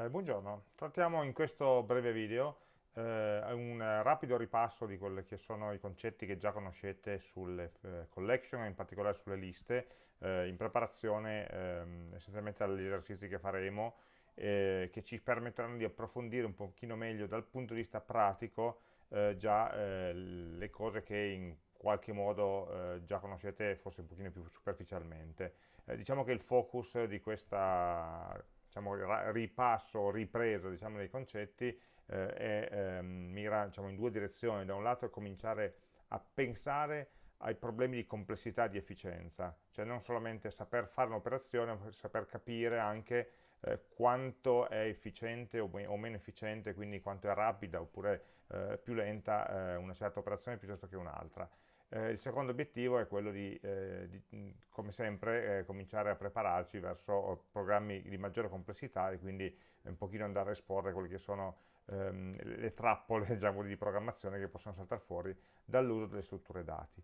Eh, buongiorno, trattiamo in questo breve video eh, un rapido ripasso di quelli che sono i concetti che già conoscete sulle eh, collection, in particolare sulle liste, eh, in preparazione ehm, essenzialmente agli esercizi che faremo, eh, che ci permetteranno di approfondire un pochino meglio dal punto di vista pratico eh, già le cose che in qualche modo già conoscete forse un pochino più superficialmente. diciamo che il focus di questa diciamo, ripasso, ripresa diciamo, dei concetti eh, è, eh, mira diciamo, in due direzioni. Da un lato è cominciare a pensare ai problemi di complessità e di efficienza, cioè non solamente saper fare un'operazione, ma saper capire anche eh, quanto è efficiente o, o, meno efficiente, quindi quanto è rapida oppure eh, più lenta eh, una certa operazione piuttosto che un'altra. Eh, il secondo obiettivo è quello di, eh, di come sempre, eh, cominciare a prepararci verso programmi di maggiore complessità e quindi un pochino andare a esporre quelle che sono ehm, le trappole diciamo, di programmazione che possono saltare fuori dall'uso delle strutture dati.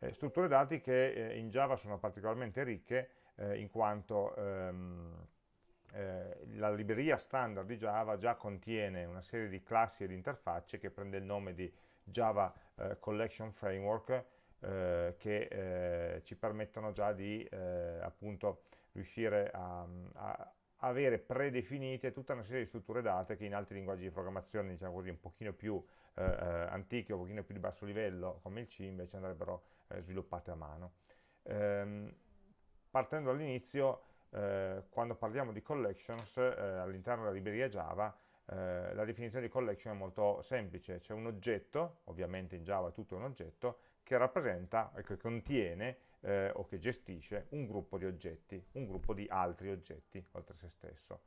Eh, strutture dati che eh, in Java sono particolarmente ricche eh, in quanto ehm, la libreria standard di Java già contiene una serie di classi e di interfacce che prende il nome di Java eh, Collection Framework eh, che eh, ci permettono già di eh, appunto riuscire a, a, avere predefinite tutta una serie di strutture date che in altri linguaggi di programmazione diciamo così un pochino più eh, antichi un pochino più di basso livello come il C invece andrebbero sviluppate a mano. Ehm, partendo dall'inizio quando parliamo di collections all'interno della libreria Java la definizione di collection è molto semplice, c'è un oggetto, ovviamente in Java tutto è un oggetto, che rappresenta, che contiene eh, o che gestisce un gruppo di oggetti, un gruppo di altri oggetti oltre a se stesso.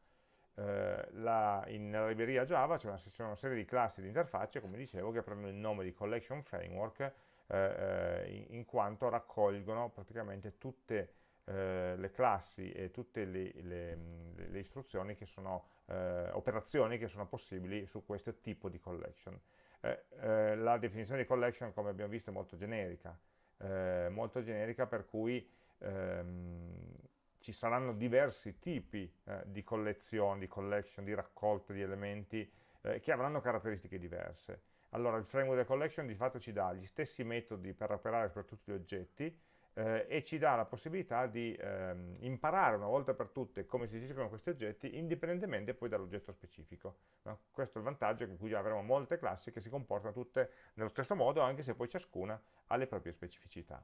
Eh, la, in, nella libreria Java c'è una, una, serie di classi di interfacce, come dicevo, che prendono il nome di collection framework eh, eh, in, in, quanto raccolgono praticamente tutte eh, le classi e tutte le, le, le istruzioni che sono, eh, operazioni che sono possibili su questo tipo di collection. Eh, eh, la definizione di collection, come abbiamo visto, è molto generica, eh, molto generica per cui ehm, ci saranno diversi tipi eh, di collezioni, di collection, di raccolte di elementi che avranno caratteristiche diverse. Allora il framework della collection di fatto ci dà gli stessi metodi per operare per tutti gli oggetti, eh, e ci dà la possibilità di ehm, imparare una volta per tutte come si gestiscono questi oggetti indipendentemente poi dall'oggetto specifico. No? Questo è il vantaggio che qui avremo molte classi che si comportano tutte nello stesso modo anche se poi ciascuna ha le proprie specificità.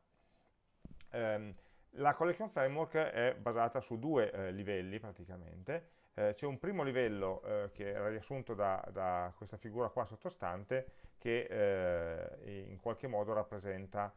Um, la collection framework è basata su due eh, livelli praticamente, eh, c'è un primo livello eh, che era riassunto da, da, questa figura qua sottostante che eh, in qualche modo rappresenta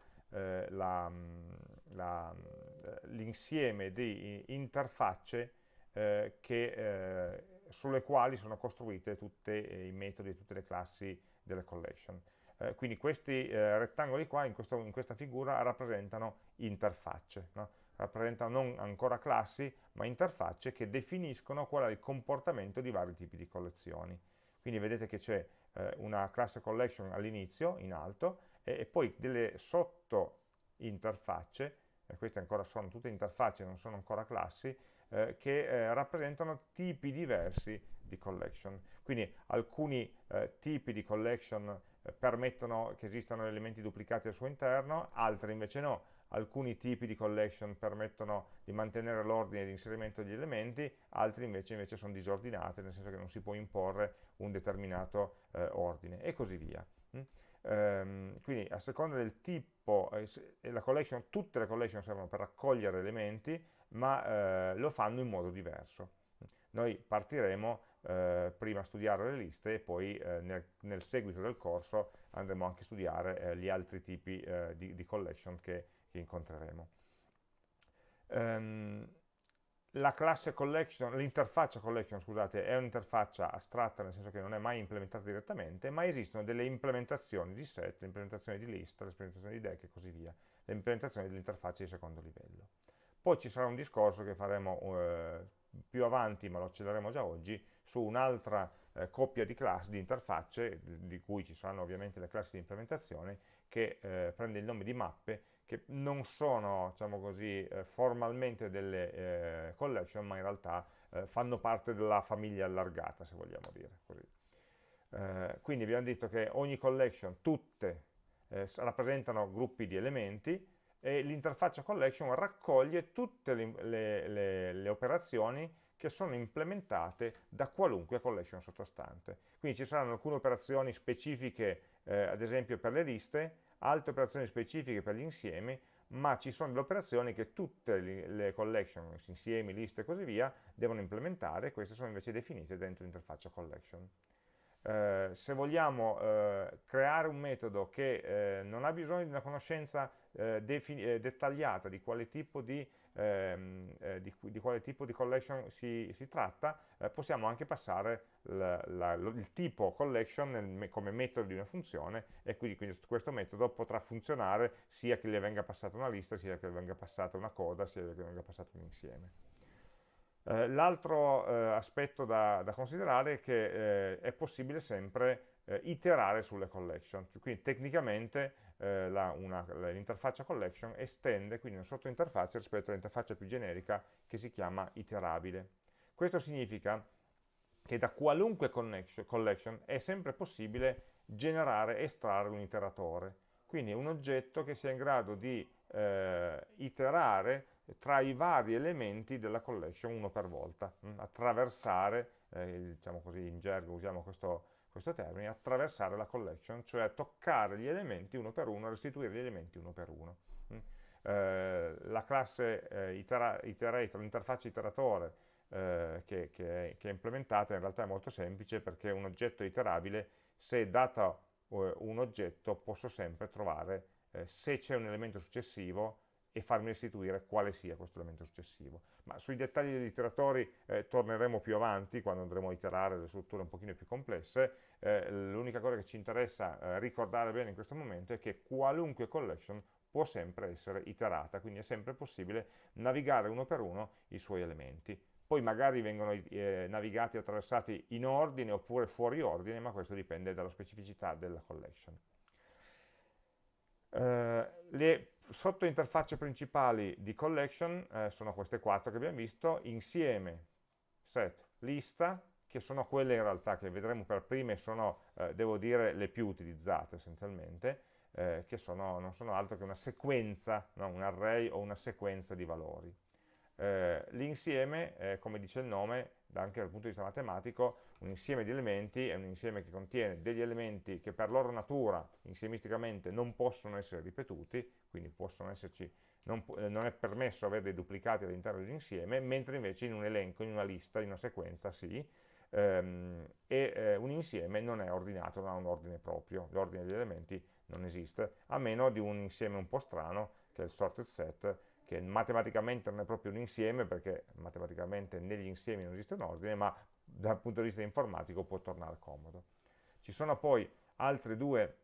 l'insieme di interfacce eh, che, eh, sulle quali sono costruite tutti i metodi tutte le classi delle collection. Eh, quindi questi eh, rettangoli qua in, questo, in, questa figura rappresentano interfacce, no? rappresentano non ancora classi, ma interfacce che definiscono qual è il comportamento di vari tipi di collezioni. Quindi vedete che c'è eh, una classe collection all'inizio, in alto, e, e poi delle sotto interfacce, e queste ancora sono tutte interfacce, non sono ancora classi, eh, che eh, rappresentano tipi diversi di collection. Quindi alcuni eh, tipi di collection eh, permettono che esistano elementi duplicati al suo interno, altri invece no. Alcuni tipi di collection permettono di mantenere l'ordine di inserimento degli elementi, altri invece, invece, sono disordinati, nel senso che non si può imporre un determinato eh, ordine, e così via. Mm? Ehm, quindi a seconda del tipo, eh, collection, tutte le collection servono per raccogliere elementi, ma eh, lo fanno in modo diverso. Noi partiremo eh, prima a studiare le liste e poi eh, nel, nel, seguito del corso andremo anche a studiare eh, gli altri tipi eh, di, di, collection che, che incontreremo. Um, la classe collection, l'interfaccia collection, scusate, è un'interfaccia astratta, nel senso che non è mai implementata direttamente, ma esistono delle implementazioni di set, le di lista, le di deck e così via, le implementazioni dell'interfaccia di secondo livello. Poi ci sarà un discorso che faremo eh, più avanti, ma lo accelereremo già oggi, su un'altra eh, coppia di classi, di interfacce, di cui ci saranno ovviamente le classi di implementazione, che eh, prende il nome di mappe, che non sono diciamo così, eh, formalmente delle eh, collection, ma in realtà eh, fanno parte della famiglia allargata, se vogliamo dire così. Eh, quindi abbiamo detto che ogni collection, tutte, eh, rappresentano gruppi di elementi e l'interfaccia collection raccoglie tutte le, le, le, le operazioni che sono implementate da qualunque collection sottostante. Quindi ci saranno alcune operazioni specifiche, eh, ad esempio per le liste, altre operazioni specifiche per gli insiemi, ma ci sono delle operazioni che tutte le collection, insiemi, liste e così via, devono implementare, queste sono invece definite dentro l'interfaccia collection. Eh, se vogliamo eh, creare un metodo che eh, non ha bisogno di una conoscenza eh, eh, dettagliata di quale tipo di ehm, eh, di, di, quale tipo di collection si, si tratta, eh, possiamo anche passare la, la, il tipo collection nel, come metodo di una funzione e quindi, quindi, questo metodo potrà funzionare sia che le venga passata una lista, sia che le venga passata una coda, sia che le venga passato un insieme. Eh, L'altro eh, aspetto da, da, considerare è che eh, è possibile sempre eh, iterare sulle collection, quindi tecnicamente eh, l'interfaccia collection estende quindi una sottointerfaccia rispetto all'interfaccia più generica che si chiama iterabile. Questo significa che da qualunque collection è sempre possibile generare estrarre un iteratore, quindi un oggetto che sia in grado di eh, iterare tra i vari elementi della collection uno per volta, mh? Attraversare, eh, diciamo così in gergo usiamo questo, questo termine, attraversare la collection, cioè toccare gli elementi uno per uno, restituire gli elementi uno per uno. Mm. Eh, la classe eh, itera, iterator, l'interfaccia iteratore eh, che, che, è, che, è, implementata in realtà è molto semplice perché un oggetto iterabile, se dato eh, un oggetto, posso sempre trovare eh, se c'è un elemento successivo e farmi restituire quale sia questo elemento successivo. Ma sui dettagli degli iteratori eh, torneremo più avanti, quando andremo a iterare delle strutture un pochino più complesse. Eh, L'unica cosa che ci interessa eh, ricordare bene in questo momento è che qualunque collection può sempre essere iterata, quindi è sempre possibile navigare uno per uno i suoi elementi. Poi magari vengono eh, navigati e attraversati in ordine oppure fuori ordine, ma questo dipende dalla specificità della collection. Eh, le sottointerfacce principali di collection eh, sono queste quattro che abbiamo visto, insieme, set, lista, che sono quelle in realtà che vedremo per prime, sono, eh, devo dire, le più utilizzate essenzialmente, eh, che sono, non sono altro che una sequenza, no? un array o una sequenza di valori. Eh, l'insieme, eh, come dice il nome, anche dal punto di vista matematico, un insieme di elementi è un insieme che contiene degli elementi che per loro natura, insiemisticamente, non possono essere ripetuti, quindi esserci, non, non, è permesso avere dei duplicati all'interno dell'insieme, mentre invece in un elenco, in una lista, in una sequenza sì, ehm, e eh, un insieme non è ordinato, non ha un ordine proprio, l'ordine degli elementi non esiste, a meno di un insieme un po' strano, che è il sorted set, che matematicamente non è proprio un insieme, perché matematicamente negli insiemi non esiste un ordine, ma dal punto di vista informatico può tornare comodo. Ci sono poi altre due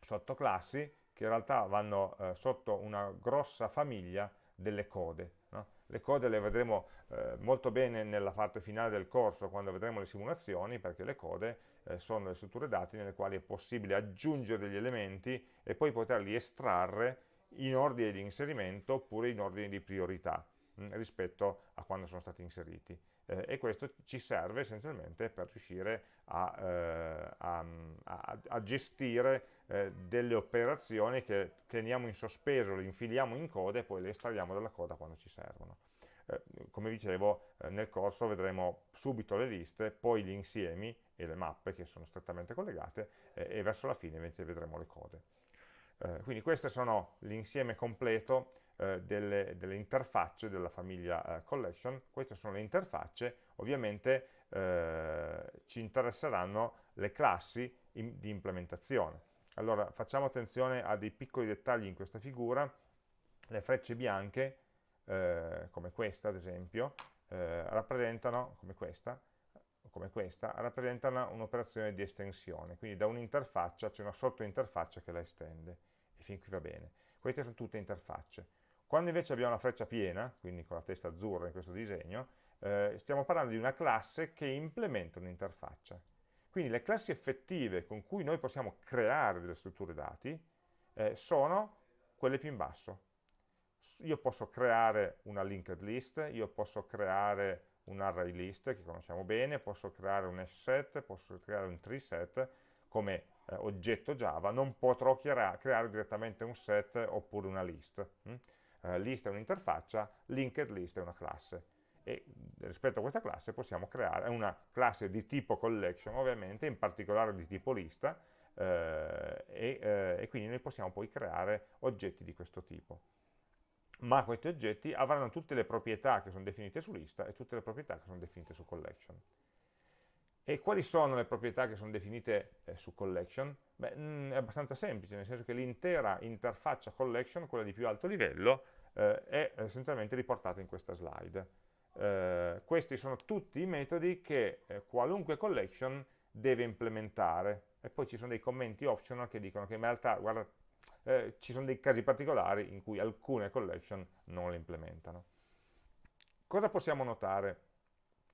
sottoclassi che in realtà vanno eh, sotto una grossa famiglia delle code. No? Le code le vedremo eh, molto bene nella parte finale del corso, quando vedremo le simulazioni, perché le code eh, sono le strutture dati nelle quali è possibile aggiungere degli elementi e poi poterli estrarre in ordine di inserimento oppure in ordine di priorità mh, mm, rispetto a quando sono stati inseriti eh, e questo ci serve essenzialmente per riuscire a, eh, a, a, a gestire eh, delle operazioni che teniamo in sospeso, le infiliamo in coda e poi le estraiamo dalla coda quando ci servono. Eh, come dicevo, eh, nel corso vedremo subito le liste, poi gli insiemi e le mappe che sono strettamente collegate eh, e verso la fine vedremo le code. Quindi questo sono l'insieme completo eh, delle, delle, interfacce della famiglia eh, collection, queste sono le interfacce, ovviamente eh, ci interesseranno le classi in, di implementazione. Allora facciamo attenzione a dei piccoli dettagli in questa figura, le frecce bianche, eh, come questa ad esempio, eh, rappresentano, come questa, come questa, rappresentano un'operazione di estensione, quindi da un'interfaccia c'è una sottointerfaccia che la estende, fin qui va bene. Queste sono tutte interfacce. Quando invece abbiamo una freccia piena, quindi con la testa azzurra in questo disegno, eh, stiamo parlando di una classe che implementa un'interfaccia. Quindi le classi effettive con cui noi possiamo creare delle strutture dati eh, sono quelle più in basso. Io posso creare una linked list, io posso creare un array list che conosciamo bene, posso creare un hash set, posso creare un tree set come eh, oggetto Java, non potrò creare, direttamente un set oppure una list. Hm? Eh, list è un'interfaccia, linked list è una classe e rispetto a questa classe possiamo creare una classe di tipo collection ovviamente, in particolare di tipo lista eh, e, eh, e quindi noi possiamo poi creare oggetti di questo tipo ma questi oggetti avranno tutte le proprietà che sono definite su lista e tutte le proprietà che sono definite su collection. E quali sono le proprietà che sono definite eh, su collection? Beh, mm, è abbastanza semplice, nel senso che l'intera interfaccia collection, quella di più alto livello, eh, è essenzialmente riportata in questa slide. Eh, questi sono tutti i metodi che eh, qualunque collection deve implementare e poi ci sono dei commenti optional che dicono che in realtà, guarda, eh, ci sono dei casi particolari in cui alcune collection non le implementano. Cosa possiamo notare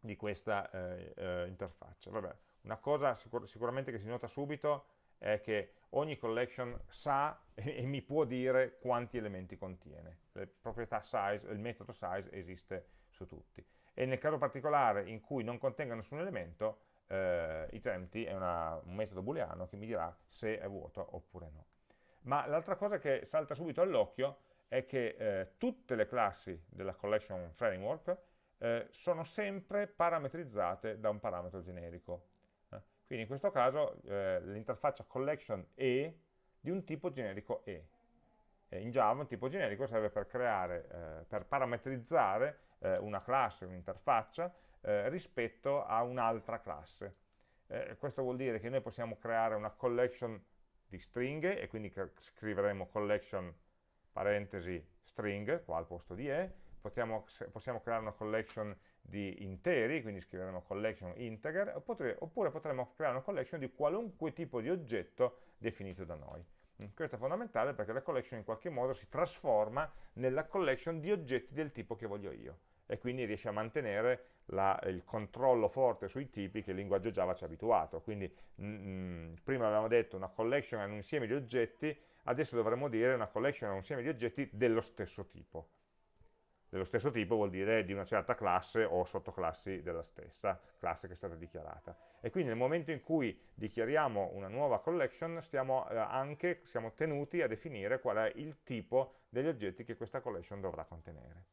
di questa eh, eh, interfaccia? Vabbè, una cosa sicur sicuramente che si nota subito è che ogni collection sa e, e, mi può dire quanti elementi contiene. Le proprietà size, il metodo size esiste su tutti. E nel caso particolare in cui non contenga nessun elemento, eh, itempty è una, un metodo booleano che mi dirà se è vuoto oppure no. Ma l'altra cosa che salta subito all'occhio è che eh, tutte le classi della collection framework eh, sono sempre parametrizzate da un parametro generico. Eh. Quindi in questo caso eh, l'interfaccia collection è di un tipo generico E. in Java un tipo generico serve per creare, eh, per parametrizzare eh, una classe, un'interfaccia rispetto a un'altra classe. questo vuol dire che noi possiamo creare una collection di stringhe e quindi scriveremo collection parentesi string qua al posto di e, Potiamo, possiamo creare una collection di interi, quindi scriveremo collection integer, oppure, oppure potremo creare una collection di qualunque tipo di oggetto definito da noi. Mm, questo è fondamentale perché la collection in qualche modo si trasforma nella collection di oggetti del tipo che voglio io e quindi riesce a mantenere la, il controllo forte sui tipi che il linguaggio Java ci ha abituato. Quindi mh, mm, mm, prima avevamo detto una collection è un insieme di oggetti, adesso dovremmo dire una collection è un insieme di oggetti dello stesso tipo. Dello stesso tipo vuol dire di una certa classe o sottoclassi della stessa classe che è stata dichiarata. E quindi nel momento in cui dichiariamo una nuova collection stiamo eh, anche siamo tenuti a definire qual è il tipo degli oggetti che questa collection dovrà contenere.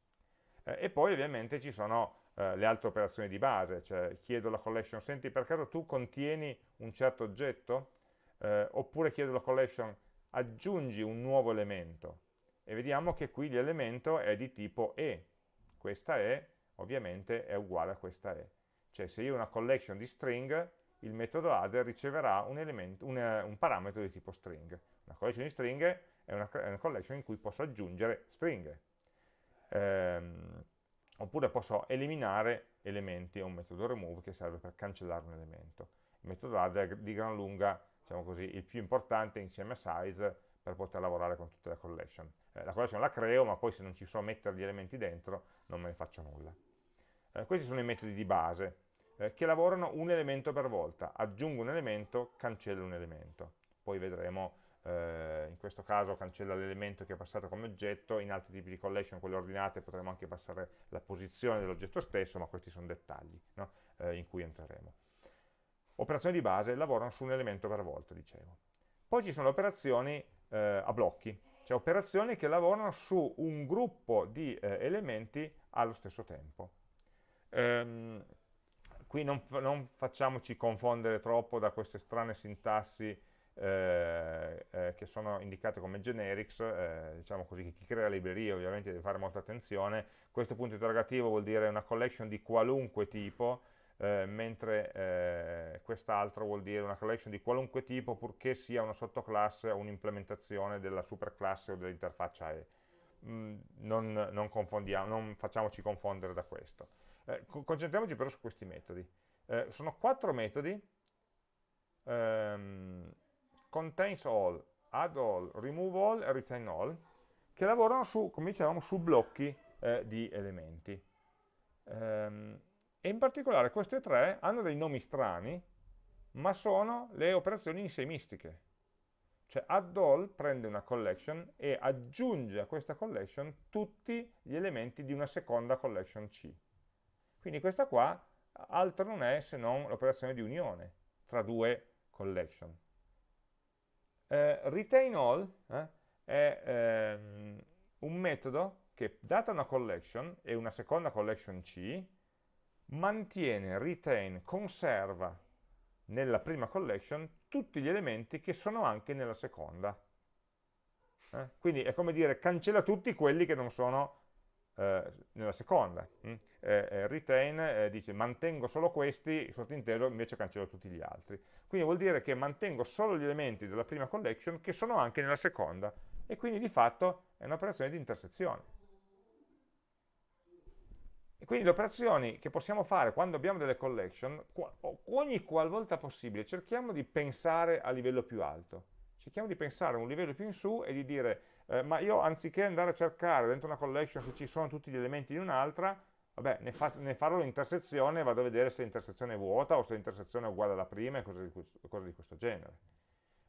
Eh, e poi ovviamente ci sono eh, le altre operazioni di base, cioè chiedo alla collection, senti per caso tu contieni un certo oggetto? Oppure chiedo alla collection, aggiungi un nuovo elemento. E vediamo che qui l'elemento è di tipo E. Questa E ovviamente è uguale a questa E. Cioè se io ho una collection di string, il metodo add riceverà un, elemento, un, un parametro di tipo string. Una collection di stringhe è una, è una collection in cui posso aggiungere stringhe. Ehm, oppure posso eliminare elementi, è un metodo remove che serve per cancellare un elemento. Il metodo add è di gran lunga, diciamo così, il più importante insieme a size per poter lavorare con tutte le collection. Eh, la collection la creo, ma poi se non ci so mettere gli elementi dentro non me ne faccio nulla. Eh, questi sono i metodi di base, eh, che lavorano un elemento per volta. Aggiungo un elemento, cancello un elemento. Poi vedremo eh, in questo caso cancella l'elemento che è passato come oggetto, in altri tipi di collection, quelle ordinate, potremo anche passare la posizione dell'oggetto stesso, ma questi sono dettagli no? eh, in cui entreremo. Operazioni di base lavorano su un elemento per volta, dicevo. Poi ci sono operazioni eh, a blocchi, cioè operazioni che lavorano su un gruppo di eh, elementi allo stesso tempo. Ehm, qui non, non, facciamoci confondere troppo da queste strane sintassi eh, eh, che sono indicate come generics, eh, diciamo così, chi crea librerie ovviamente deve fare molta attenzione, questo punto interrogativo vuol dire una collection di qualunque tipo, eh, mentre eh, quest'altro vuol dire una collection di qualunque tipo purché sia una sottoclasse o un'implementazione della superclasse o dell'interfaccia E. Mm, non, non, non, facciamoci confondere da questo. Eh, concentriamoci però su questi metodi. sono quattro metodi ehm, contains all, add all, remove all e retain all, che lavorano su, come dicevamo, su blocchi eh, di elementi. Ehm, e in particolare queste tre hanno dei nomi strani, ma sono le operazioni insemistiche. Cioè add all prende una collection e aggiunge a questa collection tutti gli elementi di una seconda collection C. Quindi questa qua altro non è se non l'operazione di unione tra due collection. Eh, retain all eh, è ehm, un metodo che data una collection e una seconda collection C mantiene, retain, conserva nella prima collection tutti gli elementi che sono anche nella seconda. Eh? Quindi è come dire cancella tutti quelli che non sono eh, nella seconda. Mm? Eh, eh retain eh, dice mantengo solo questi, sottinteso invece cancello tutti gli altri. Quindi vuol dire che mantengo solo gli elementi della prima collection che sono anche nella seconda e quindi di fatto è un'operazione di intersezione. E quindi le operazioni che possiamo fare quando abbiamo delle collection, ogni qualvolta possibile, cerchiamo di pensare a livello più alto. Cerchiamo di pensare a un livello più in su e di dire, eh, ma io anziché andare a cercare dentro una collection se ci sono tutti gli elementi di un'altra, vabbè, ne, fa, ne farò l'intersezione e vado a vedere se l'intersezione è vuota o se l'intersezione è uguale alla prima e cose di, cose di questo genere.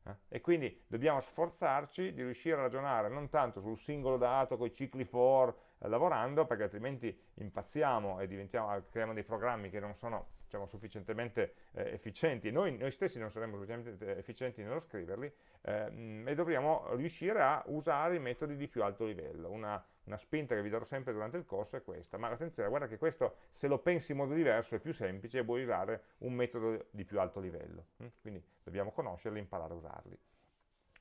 Eh? E quindi dobbiamo sforzarci di riuscire a ragionare non tanto sul singolo dato, con i cicli for, eh, lavorando, perché altrimenti impazziamo e creiamo dei programmi che non sono diciamo, sufficientemente eh, efficienti, noi, noi, stessi non saremmo sufficientemente efficienti nello scriverli, eh, e dobbiamo riuscire a usare i metodi di più alto livello. Una, una spinta che vi darò sempre durante il corso è questa, ma attenzione, guarda che questo se lo pensi in modo diverso è più semplice e puoi usare un metodo di più alto livello, hm? quindi dobbiamo conoscerli e imparare a usarli.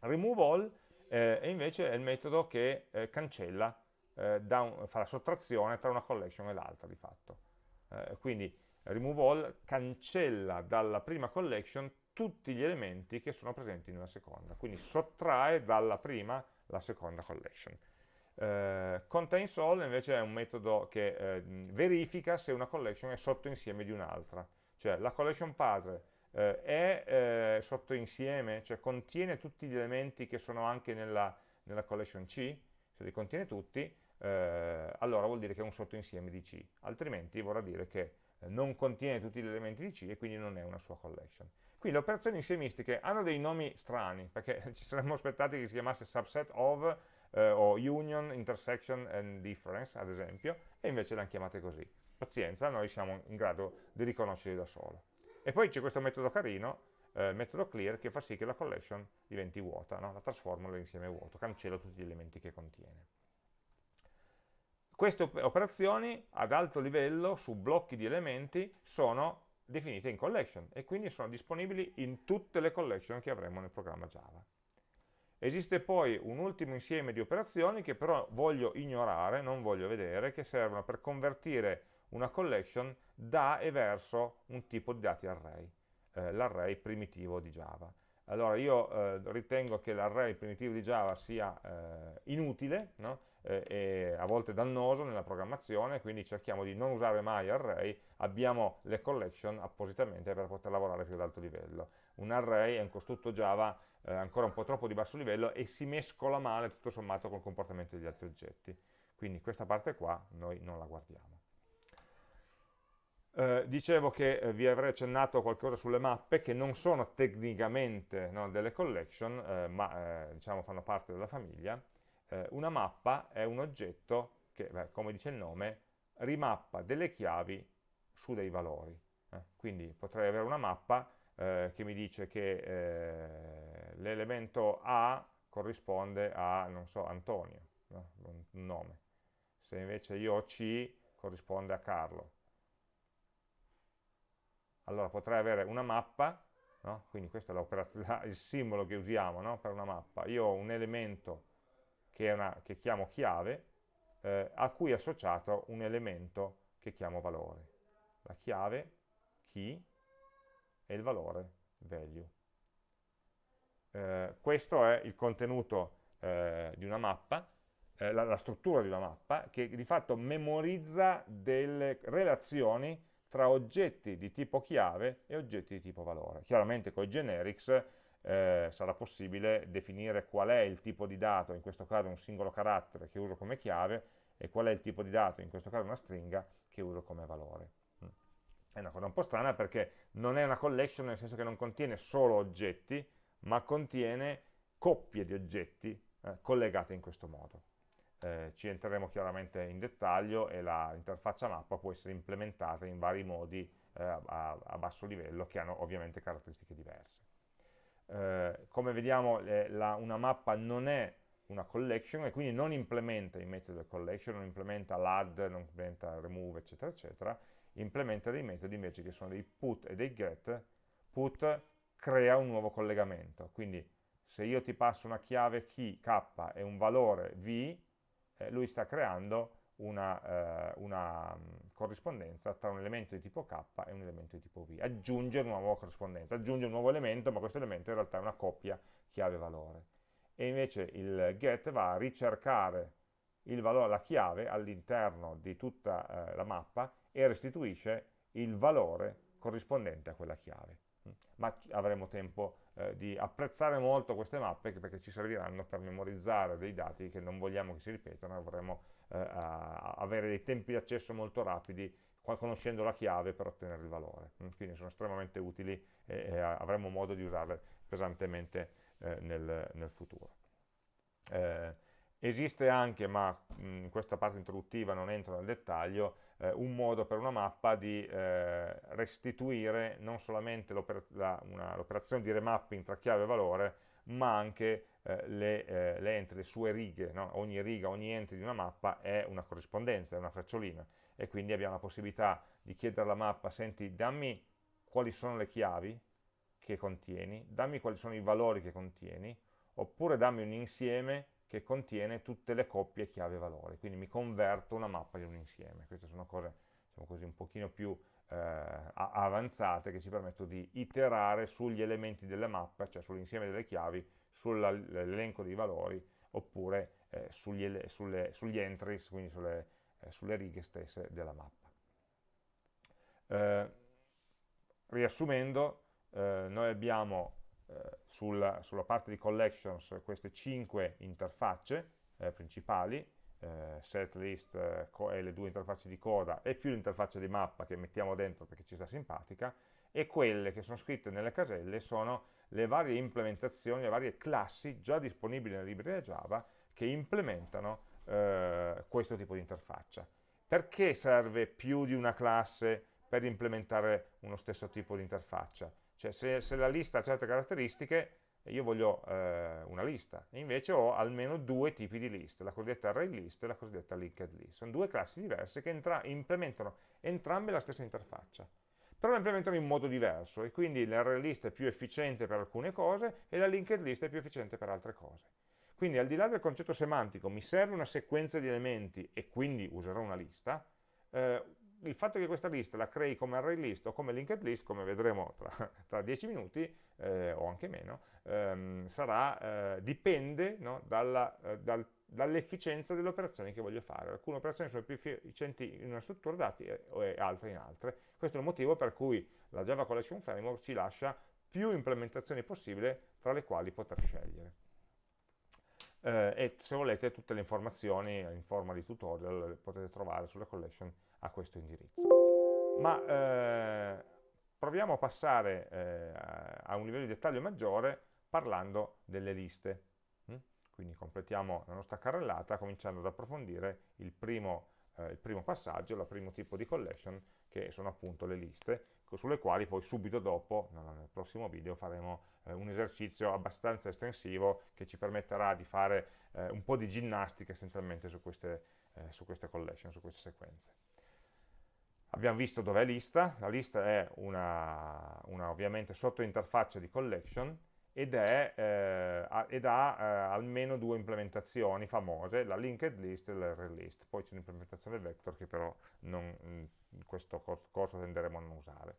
Remove all eh, invece è il metodo che eh, cancella, eh, un, fa la sottrazione tra una collection e l'altra di fatto. Eh, quindi remove all cancella dalla prima collection tutti gli elementi che sono presenti nella seconda, quindi sottrae dalla prima la seconda collection. Eh, contains all invece è un metodo che eh, verifica se una collection è sottoinsieme di un'altra, cioè la collection padre eh, è eh, sottoinsieme, cioè contiene tutti gli elementi che sono anche nella, nella collection C, se li contiene tutti, eh, allora vuol dire che è un sottoinsieme di C, altrimenti vorrà dire che eh, non contiene tutti gli elementi di C e quindi non è una sua collection. Qui le operazioni insiemistiche hanno dei nomi strani, perché ci saremmo aspettati che si chiamasse subset of eh, o union, intersection and difference, ad esempio, e invece le hanno chiamate così. Pazienza, noi siamo in grado di riconoscerli da solo. E poi c'è questo metodo carino, eh, metodo clear, che fa sì che la collection diventi vuota, no? la trasforma nell'insieme vuoto, cancella tutti gli elementi che contiene. Queste operazioni ad alto livello su blocchi di elementi sono definite in collection e quindi sono disponibili in tutte le collection che avremo nel programma Java. Esiste poi un ultimo insieme di operazioni che però voglio ignorare, non voglio vedere, che servono per convertire una collection da e verso un tipo di dati array, eh, l'array primitivo di Java. Allora io eh, ritengo che l'array primitivo di Java sia eh, inutile no? Eh, e a volte dannoso nella programmazione, quindi cerchiamo di non usare mai array, abbiamo le collection appositamente per poter lavorare più ad alto livello. Un array è un costrutto Java eh, ancora un po' troppo di basso livello e si mescola male tutto sommato col comportamento degli altri oggetti. Quindi questa parte qua noi non la guardiamo. Eh, dicevo che eh, vi avrei accennato qualcosa sulle mappe che non sono tecnicamente no, delle collection, eh, ma eh, diciamo fanno parte della famiglia. Eh, una mappa è un oggetto che, beh, come dice il nome, rimappa delle chiavi su dei valori. quindi potrei avere una mappa che mi dice che l'elemento A corrisponde a, non so, Antonio, no? un nome. Se invece io ho C, corrisponde a Carlo. Allora potrei avere una mappa, no? quindi questo è il simbolo che usiamo no? per una mappa. Io ho un elemento che, una, che chiamo chiave, eh, a cui è associato un elemento che chiamo valore. La chiave, key, e il valore, value. Eh, questo è il contenuto eh, di una mappa, eh, la, la, struttura di una mappa, che di fatto memorizza delle relazioni tra oggetti di tipo chiave e oggetti di tipo valore. Chiaramente con i generics eh, sarà possibile definire qual è il tipo di dato, in questo caso un singolo carattere che uso come chiave, e qual è il tipo di dato, in questo caso una stringa, che uso come valore. Mm. È una cosa un po' strana perché non è una collection nel senso che non contiene solo oggetti, ma contiene coppie di oggetti eh, collegate in questo modo. eh, ci entreremo chiaramente in dettaglio e l'interfaccia mappa può essere implementata in vari modi eh, a, a, basso livello che hanno ovviamente caratteristiche diverse. Eh, come vediamo la, una mappa non è una collection e quindi non implementa i metodi del collection, non implementa l'add, non implementa remove, eccetera, eccetera, implementa dei metodi invece che sono dei put e dei get. Put crea un nuovo collegamento, quindi se io ti passo una chiave key k e un valore v, eh, lui sta creando una, eh, una corrispondenza tra un elemento di tipo k e un elemento di tipo v. Aggiunge una nuova corrispondenza, aggiunge un nuovo elemento, ma questo elemento in realtà è una coppia chiave-valore. E invece il get va a ricercare il valore, la chiave all'interno di tutta eh, la mappa e restituisce il valore corrispondente a quella chiave. Ma avremo tempo eh, di apprezzare molto queste mappe perché ci serviranno per memorizzare dei dati che non vogliamo che si ripetano, vorremmo eh, avere dei tempi di accesso molto rapidi conoscendo la chiave per ottenere il valore. Mm, quindi sono estremamente utili e, e avremo modo di usarle pesantemente eh, nel, nel, futuro. Eh, esiste anche, ma mm, in questa parte introduttiva non entro nel dettaglio, eh, un modo per una mappa di eh, restituire non solamente l'operazione di remapping tra chiave e valore, ma anche eh, le, eh, le, entry, le sue righe, no? ogni riga, ogni entry di una mappa è una corrispondenza, è una frecciolina e quindi abbiamo la possibilità di chiedere alla mappa, senti dammi quali sono le chiavi che contieni, dammi quali sono i valori che contieni, oppure dammi un insieme che contiene tutte le coppie chiave-valori, quindi mi converto una mappa in un insieme. Queste sono cose diciamo così, un pochino più avanzate che ci permettono di iterare sugli elementi delle mappe, cioè sull'insieme delle chiavi, sull'elenco dei valori, oppure eh, sugli, sulle, sugli, entries, quindi sulle, eh, sulle, righe stesse della mappa. Eh, riassumendo, eh, noi abbiamo eh, sulla, sulla, parte di collections queste cinque interfacce eh, principali, eh, set, eh, e le due interfacce di coda e più l'interfaccia di mappa che mettiamo dentro perché ci sta simpatica e quelle che sono scritte nelle caselle sono le varie implementazioni, le varie classi già disponibili nella libreria Java che implementano eh, questo tipo di interfaccia. Perché serve più di una classe per implementare uno stesso tipo di interfaccia? Cioè se, se la lista ha certe caratteristiche, io voglio eh, una lista, e invece ho almeno due tipi di list, la cosiddetta array list e la cosiddetta linked list. Sono due classi diverse che entra implementano entrambe la stessa interfaccia, però la implementano in modo diverso e quindi l'array list è più efficiente per alcune cose e la linked list è più efficiente per altre cose. Quindi al di là del concetto semantico, mi serve una sequenza di elementi e quindi userò una lista, eh, il fatto che questa lista la crei come array list o come linked list, come vedremo tra, tra 10 minuti, eh, o anche meno, ehm, sarà, eh, dipende no, eh, dal, dall'efficienza delle operazioni che voglio fare. Alcune operazioni sono più efficienti in una struttura dati e altre in altre. Questo è il motivo per cui la Java Collection Framework ci lascia più implementazioni possibili tra le quali poter scegliere. Eh, e se volete tutte le informazioni in forma di tutorial le potete trovare sulla collection a questo indirizzo. Ma eh, proviamo a passare eh, a un livello di dettaglio maggiore parlando delle liste. Mm? Quindi completiamo la nostra carrellata cominciando ad approfondire il primo, eh, il primo passaggio, il primo tipo di collection, che sono appunto le liste, sulle quali poi subito dopo, nel prossimo video, faremo eh, un esercizio abbastanza estensivo che ci permetterà di fare eh, un po' di ginnastica essenzialmente su queste, eh, su queste collection, su queste sequenze. Abbiamo visto dov'è lista, la lista è una, una ovviamente sottointerfaccia di collection ed, è, eh, ed ha eh, almeno due implementazioni famose, la linked list e l'array list. Poi c'è un'implementazione vector che però non, in questo corso tenderemo a non usare.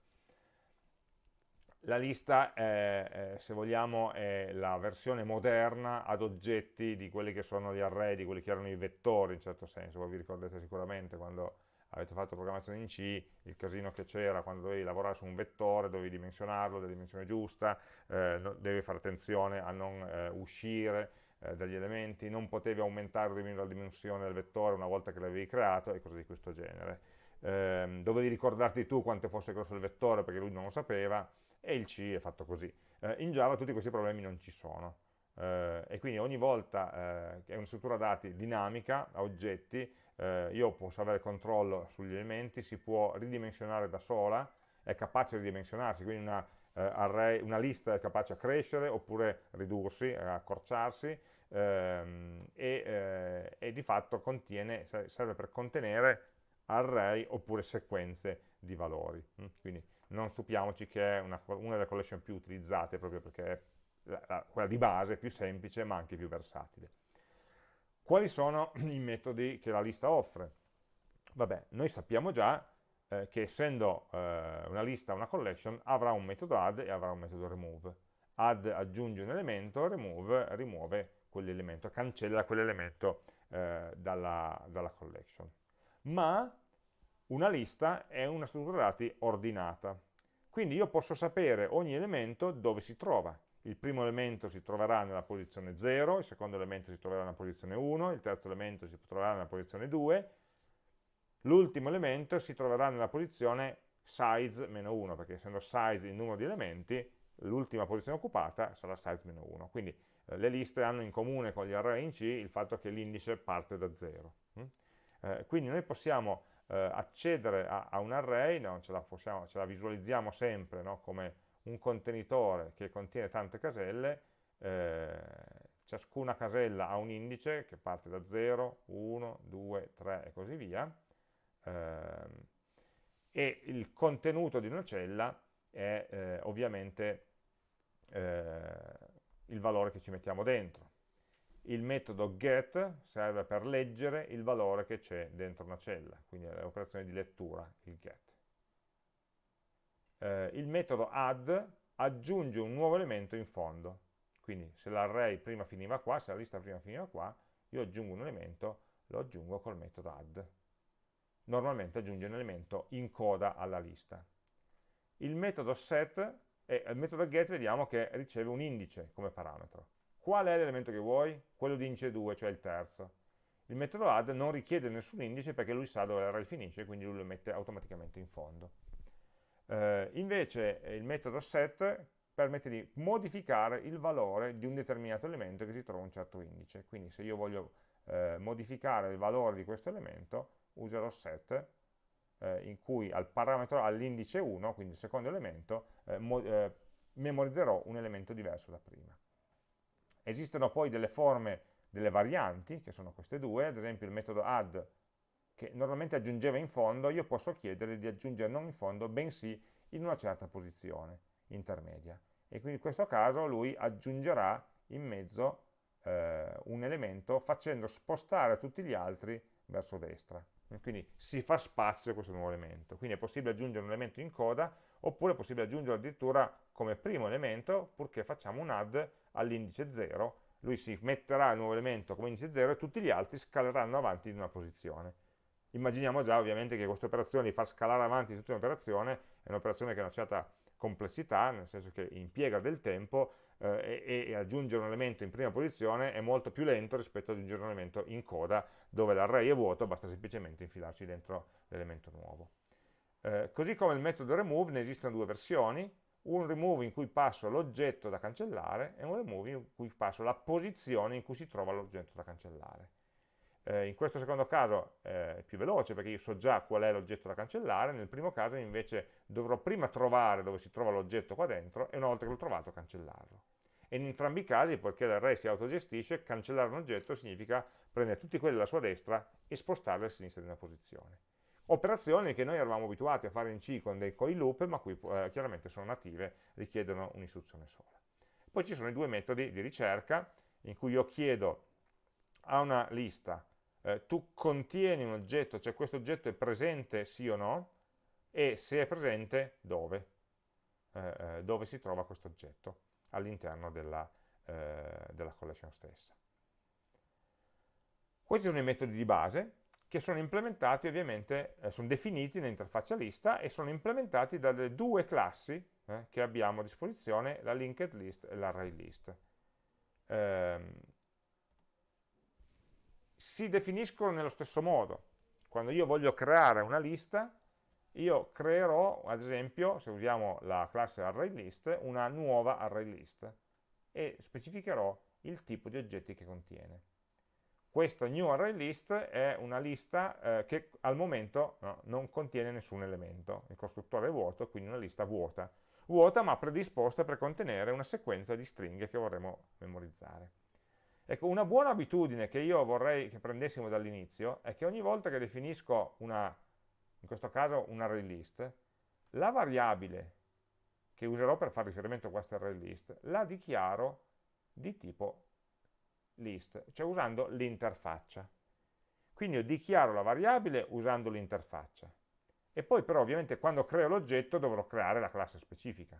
La lista, è, se vogliamo, è la versione moderna ad oggetti di quelli che sono gli array, di quelli che erano i vettori in certo senso. Voi vi ricordate sicuramente quando avete fatto programmazione in C, il casino che c'era quando dovevi lavorare su un vettore, dovevi dimensionarlo della dimensione giusta, eh, no, devi fare attenzione a non eh, uscire eh, dagli elementi, non potevi aumentare o diminuire la dimensione del vettore una volta che l'avevi creato e cose di questo genere. Ehm, dovevi ricordarti tu quanto fosse grosso il vettore perché lui non lo sapeva e il C è fatto così. Eh, in Java tutti questi problemi non ci sono. eh, e quindi ogni volta eh, è una struttura dati dinamica, a oggetti, eh, io posso avere controllo sugli elementi, si può ridimensionare da sola, è capace di ridimensionarsi, quindi una, eh, array, una lista è capace a crescere oppure ridursi, accorciarsi, ehm, e, eh, e, di fatto contiene, serve per contenere array oppure sequenze di valori. Mm? Quindi non stupiamoci che è una, una, delle collection più utilizzate proprio perché è la, la, quella di base, più semplice ma anche più versatile. Quali sono i metodi che la lista offre? Vabbè, noi sappiamo già eh, che essendo eh, una lista una collection avrà un metodo add e avrà un metodo remove. Add aggiunge un elemento, remove rimuove quell'elemento, cancella quell'elemento eh, dalla, dalla collection. Ma una lista è una struttura dati ordinata. Quindi io posso sapere ogni elemento dove si trova. Il primo elemento si troverà nella posizione 0, il secondo elemento si troverà nella posizione 1, il terzo elemento si troverà nella posizione 2, l'ultimo elemento si troverà nella posizione size meno 1, perché essendo size il numero di elementi, l'ultima posizione occupata sarà size meno 1. Quindi eh, le liste hanno in comune con gli array in C il fatto che l'indice parte da 0. Mm? Eh, quindi noi possiamo eh, accedere a, a, un array, no, ce, la possiamo, ce, la visualizziamo sempre no, come un contenitore che contiene tante caselle, eh, ciascuna casella ha un indice che parte da 0, 1, 2, 3 e così via, ehm, e il contenuto di una cella è eh, ovviamente eh, il valore che ci mettiamo dentro il metodo get serve per leggere il valore che c'è dentro una cella, quindi è l'operazione di lettura, il get. Eh, il metodo add aggiunge un nuovo elemento in fondo, quindi se l'array prima finiva qua, se la lista prima finiva qua, io aggiungo un elemento, lo aggiungo col metodo add. Normalmente aggiunge un elemento in coda alla lista. Il metodo set, e il metodo get vediamo che riceve un indice come parametro Qual è l'elemento che vuoi? Quello di indice 2, cioè il terzo. Il metodo add non richiede nessun indice perché lui sa dove l'array finisce, quindi lui lo mette automaticamente in fondo. Eh, invece il metodo set permette di modificare il valore di un determinato elemento che si trova a un certo indice. Quindi se io voglio eh, modificare il valore di questo elemento, userò set, eh, in cui al parametro, all'indice 1, quindi il secondo elemento, eh, eh, memorizzerò un elemento diverso da prima. Esistono poi delle forme, delle varianti, che sono queste due, ad esempio il metodo add, che normalmente aggiungeva in fondo, io posso chiedere di aggiungere non in fondo, bensì in una certa posizione intermedia. E quindi in questo caso lui aggiungerà in mezzo eh, un elemento facendo spostare tutti gli altri verso destra. Quindi si fa spazio a questo nuovo elemento. Quindi è possibile aggiungere un elemento in coda, oppure è possibile aggiungerlo addirittura come primo elemento, purché facciamo un add all'indice 0, lui si metterà il nuovo elemento come indice 0 e tutti gli altri scaleranno avanti in una posizione. Immaginiamo già ovviamente che questa operazione di far scalare avanti tutta un'operazione è un'operazione che ha una certa complessità, nel senso che impiega del tempo eh, e, e, aggiungere un elemento in prima posizione è molto più lento rispetto ad aggiungere un elemento in coda dove l'array è vuoto, basta semplicemente infilarci dentro l'elemento nuovo. Eh, così come il metodo remove ne esistono due versioni, un remove in cui passo l'oggetto da cancellare e un remove in cui passo la posizione in cui si trova l'oggetto da cancellare. Eh, in questo secondo caso eh, è più veloce perché io so già qual è l'oggetto da cancellare, nel primo caso invece dovrò prima trovare dove si trova l'oggetto qua dentro e una volta che l'ho trovato cancellarlo. E in entrambi i casi, poiché l'array si autogestisce, cancellare un oggetto significa prendere tutti quelli alla sua destra e spostarli a sinistra di una posizione operazioni che noi eravamo abituati a fare in C con dei coil loop, ma qui eh, chiaramente sono native, richiedono un'istruzione sola. Poi ci sono i due metodi di ricerca, in cui io chiedo a una lista, eh, tu contieni un oggetto, cioè questo oggetto è presente sì o no, e se è presente dove, eh, eh dove si trova questo oggetto all'interno della, eh, della collection stessa. Questi sono i metodi di base, che sono implementati ovviamente, eh, sono definiti nell'interfaccia lista e sono implementati dalle due classi eh, che abbiamo a disposizione, la linked list e l'array list. Eh, si definiscono nello stesso modo. Quando io voglio creare una lista, io creerò, ad esempio, se usiamo la classe array list, una nuova array list. e specificherò il tipo di oggetti che contiene. Questa new array list è una lista eh, che al momento no, non contiene nessun elemento, il costruttore è vuoto, quindi una lista vuota, vuota ma predisposta per contenere una sequenza di stringhe che vorremmo memorizzare. Ecco, una buona abitudine che io vorrei che prendessimo dall'inizio è che ogni volta che definisco una, in questo caso un array list, la variabile che userò per fare riferimento a questa array list la dichiaro di tipo list, cioè usando l'interfaccia. Quindi io dichiaro la variabile usando l'interfaccia. E poi però ovviamente quando creo l'oggetto dovrò creare la classe specifica.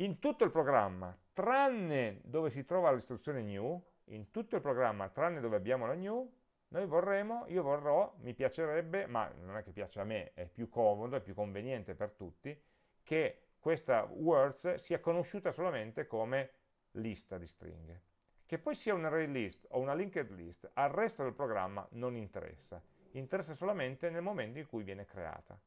In tutto il programma, tranne dove si trova l'istruzione new, in tutto il programma, tranne dove abbiamo la new, noi vorremmo, io vorrò, mi piacerebbe, ma non è che piace a me, è più comodo, è più conveniente per tutti, che questa words sia conosciuta solamente come lista di stringhe. Che poi sia un array list o una linked list, al resto del programma non interessa, interessa solamente nel momento in cui viene creata.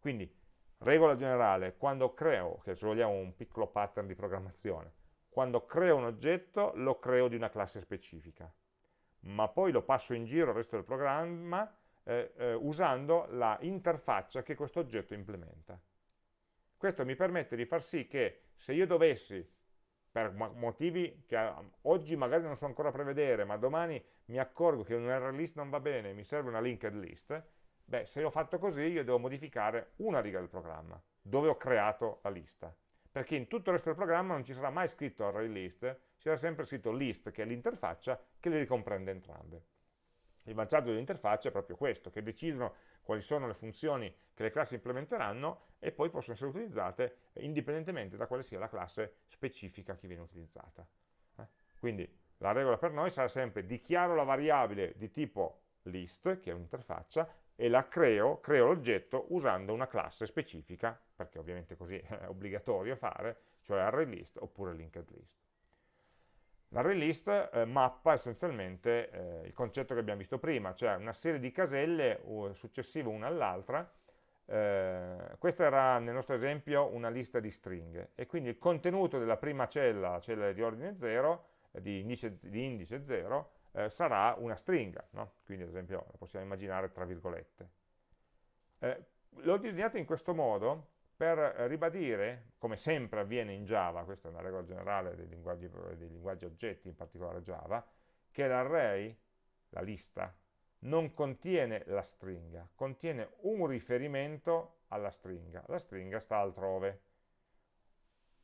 Quindi, regola generale, quando creo, che se vogliamo un piccolo pattern di programmazione, quando creo un oggetto lo creo di una classe specifica, ma poi lo passo in giro al resto del programma eh, eh, usando la interfaccia che questo oggetto implementa. Questo mi permette di far sì che se io dovessi per motivi che oggi magari non so ancora prevedere, ma domani mi accorgo che un URL list non va bene, mi serve una linked list, beh, se ho fatto così io devo modificare una riga del programma, dove ho creato la lista. Perché in tutto il resto del programma non ci sarà mai scritto array list, ci sarà sempre scritto list, che è l'interfaccia, che le ricomprende entrambe. Il vantaggio dell'interfaccia è proprio questo, che decidono quali sono le funzioni che le classi implementeranno e poi possono essere utilizzate indipendentemente da quale sia la classe specifica che viene utilizzata. Eh? Quindi la regola per noi sarà sempre dichiaro la variabile di tipo list, che è un'interfaccia, e la creo, creo l'oggetto usando una classe specifica, perché ovviamente così è obbligatorio fare, cioè array list oppure linked list. L'array list eh, mappa essenzialmente eh, il concetto che abbiamo visto prima, cioè una serie di caselle successive una all'altra. Eh, questa era nel nostro esempio una lista di stringhe e quindi il contenuto della prima cella, la cella di ordine 0, eh, di, indice, di indice 0, eh, sarà una stringa, no? quindi ad esempio la possiamo immaginare tra virgolette. Eh, l'ho disegnato in questo modo per ribadire, come sempre avviene in Java, questa è una regola generale dei linguaggi, dei linguaggi oggetti, in particolare Java, che l'array, la lista, non contiene la stringa, contiene un riferimento alla stringa. La stringa sta altrove.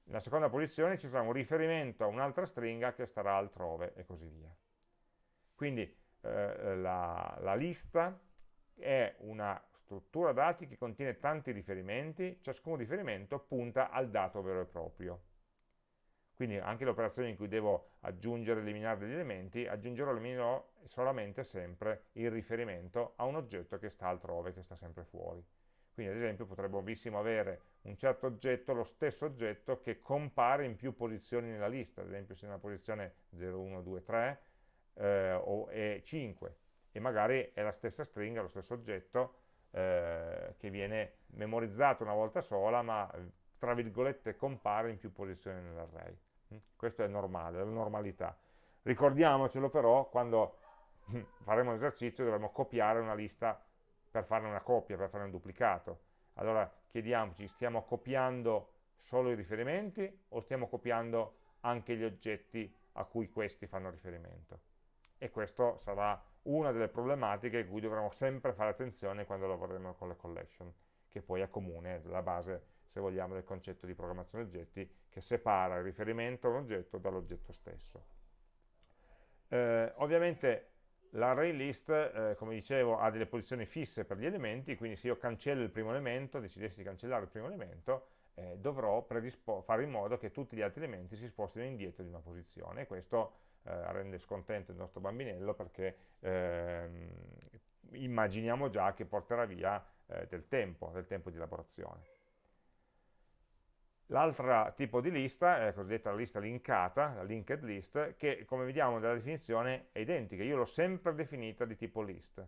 Nella seconda posizione ci sarà un riferimento a un'altra stringa che starà altrove e così via. Quindi eh, la, la lista è una struttura dati che contiene tanti riferimenti, ciascun riferimento punta al dato vero e proprio. Quindi anche le operazioni in cui devo aggiungere e eliminare degli elementi, aggiungerò e eliminerò solamente sempre il riferimento a un oggetto che sta altrove, che sta sempre fuori. Quindi ad esempio potremmo benissimo avere un certo oggetto, lo stesso oggetto che compare in più posizioni nella lista, ad esempio se nella posizione 0, 1, 2, 3 eh, o e 5 e magari è la stessa stringa, lo stesso oggetto eh, che viene memorizzato una volta sola, ma tra virgolette compare in più posizioni nell'array. Mm? Questo è normale, è la normalità. Ricordiamocelo però, quando faremo l'esercizio dovremo copiare una lista per fare una copia, per fare un duplicato. Allora chiediamoci, stiamo copiando solo i riferimenti o stiamo copiando anche gli oggetti a cui questi fanno riferimento? E questo sarà una delle problematiche cui dovremo sempre fare attenzione quando lavoreremo con le collection, che poi è comune, la base, se vogliamo, del concetto di programmazione oggetti, che separa il riferimento a un oggetto dall'oggetto stesso. Eh, ovviamente l'array list, eh, come dicevo, ha delle posizioni fisse per gli elementi, quindi se io cancello il primo elemento, decidessi di cancellare il primo elemento, eh, dovrò fare in modo che tutti gli altri elementi si spostino indietro di una posizione, questo eh, rende scontento il nostro bambinello perché ehm, immaginiamo già che porterà via eh, del tempo, del tempo di elaborazione. L'altro tipo di lista è la cosiddetta lista linkata, la linked list, che come vediamo dalla definizione è identica, io l'ho sempre definita di tipo list,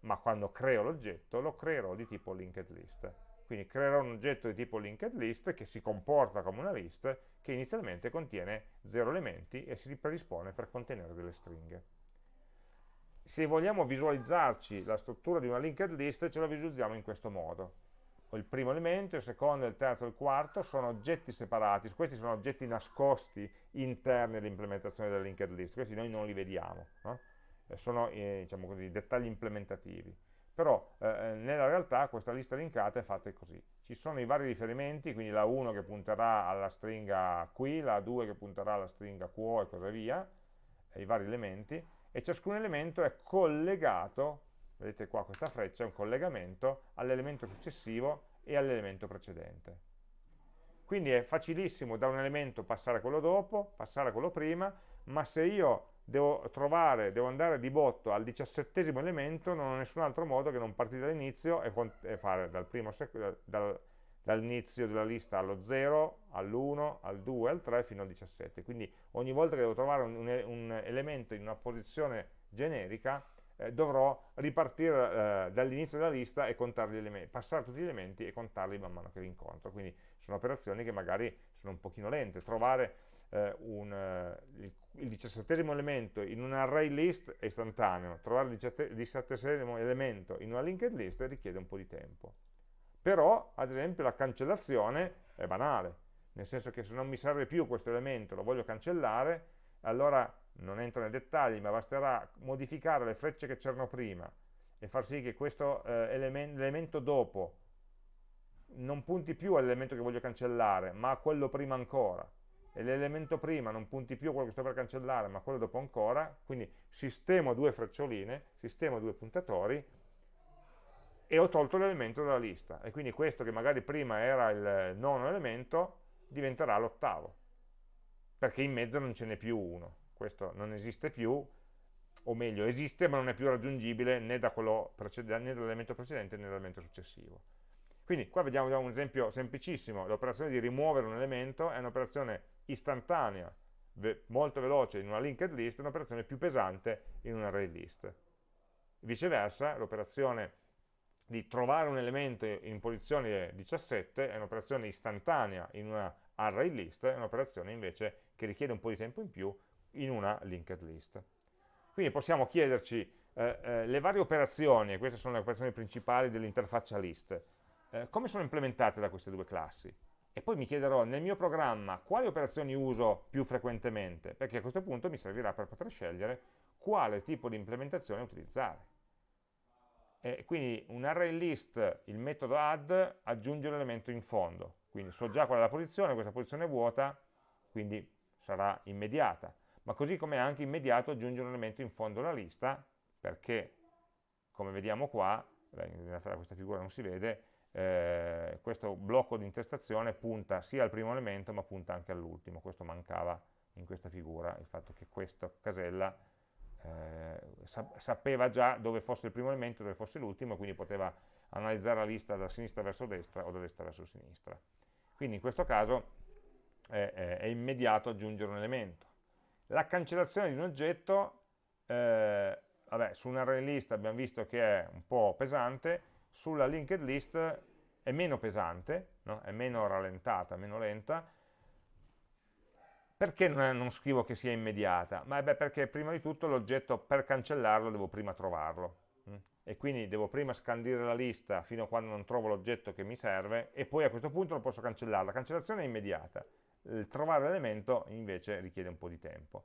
ma quando creo l'oggetto lo creerò di tipo linked list. Quindi creerò un oggetto di tipo linked list che si comporta come una list che inizialmente contiene 0 elementi e si predispone per contenere delle stringhe. Se vogliamo visualizzarci la struttura di una linked list ce la visualizziamo in questo modo. Il primo elemento, il secondo, il terzo e il quarto sono oggetti separati, questi sono oggetti nascosti interni all'implementazione della linked list, questi noi non li vediamo, no? sono eh, diciamo così, dettagli implementativi però eh, eh, nella realtà questa lista linkata è fatta così. Ci sono i vari riferimenti, quindi la 1 che punterà alla stringa qui, la 2 che punterà alla stringa quo e così via, i vari elementi, e ciascun elemento è collegato, vedete qua questa freccia, è un collegamento all'elemento successivo e all'elemento precedente. Quindi è facilissimo da un elemento passare a quello dopo, passare a quello prima, ma se io devo trovare, devo andare di botto al diciassettesimo elemento, non ho nessun altro modo che non partire dall'inizio e, e, fare dal dal, dall'inizio della lista allo 0, all'1, al 2, al 3 fino al 17. Quindi ogni volta che devo trovare un, un, un elemento in una posizione generica, eh, dovrò ripartire eh, dall'inizio della lista e contare gli elementi, passare tutti gli elementi e contarli man mano che li incontro. Quindi sono operazioni che magari sono un pochino lente. Trovare eh, un, eh, il, il diciassettesimo elemento in un array list è istantaneo, trovare il diciassettesimo elemento in una linked list richiede un po' di tempo. Però, ad esempio, la cancellazione è banale, nel senso che se non mi serve più questo elemento, lo voglio cancellare, allora non entro nei dettagli, ma basterà modificare le frecce che c'erano prima e far sì che questo eh, elemento dopo non punti più all'elemento che voglio cancellare, ma a quello prima ancora l'elemento prima non punti più a quello che sto per cancellare, ma quello dopo ancora, quindi sistemo due freccioline, sistemo due puntatori, e ho tolto l'elemento dalla lista, e quindi questo che magari prima era il nono elemento, diventerà l'ottavo, perché in mezzo non ce n'è più uno, questo non esiste più, o meglio, esiste ma non è più raggiungibile né, da né dall'elemento precedente né dall'elemento successivo. Quindi qua vediamo un esempio semplicissimo, l'operazione di rimuovere un elemento è un'operazione istantanea, ve molto veloce in una linked list, un'operazione più pesante in un array list. Viceversa, l'operazione di trovare un elemento in posizione 17 è un'operazione istantanea in una array list, è un'operazione invece che richiede un po' di tempo in più in una linked list. Quindi possiamo chiederci eh, eh, le varie operazioni, e queste sono le operazioni principali dell'interfaccia list, eh, come sono implementate da queste due classi? E poi mi chiederò nel mio programma quali operazioni uso più frequentemente, perché a questo punto mi servirà per poter scegliere quale tipo di implementazione utilizzare. E quindi un array list, il metodo add, aggiunge un elemento in fondo, quindi so già qual è la posizione, questa posizione è vuota, quindi sarà immediata, ma così come è anche immediato aggiungere un elemento in fondo alla lista, perché, come vediamo qua, in realtà questa figura non si vede, eh, questo blocco di intestazione punta sia al primo elemento ma punta anche all'ultimo, questo mancava in questa figura, il fatto che questa casella eh, sapeva già dove fosse il primo elemento, dove fosse l'ultimo, quindi poteva analizzare la lista da sinistra verso destra o da destra verso sinistra. Quindi in questo caso è, è, immediato aggiungere un elemento. La cancellazione di un oggetto, eh, vabbè, su un array list abbiamo visto che è un po' pesante, sulla linked list è meno pesante, no? è meno rallentata, meno lenta, perché non, è, non, scrivo che sia immediata? Ma beh, perché prima di tutto l'oggetto per cancellarlo devo prima trovarlo? Mm? e quindi devo prima scandire la lista fino a quando non trovo l'oggetto che mi serve e poi a questo punto lo posso cancellare. La cancellazione è immediata, il trovare l'elemento invece richiede un po' di tempo.